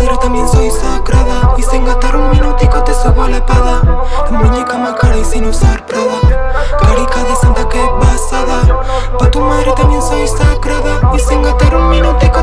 pero también soy sagrada. Y sin gastar un minutico te subo la espada. La muñeca más cara y sin usar prada. Carica de santa que pasada. Pa' tu madre también soy sagrada. Y sin gastar un minutico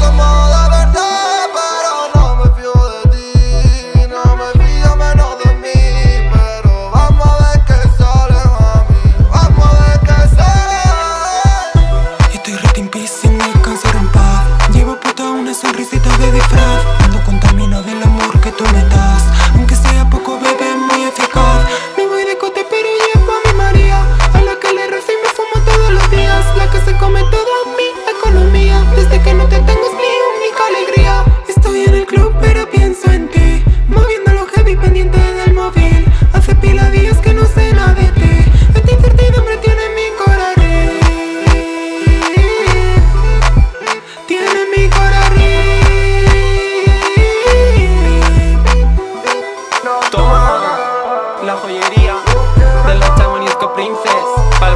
come on. la joyería de los Taiwanese Princess, pa'l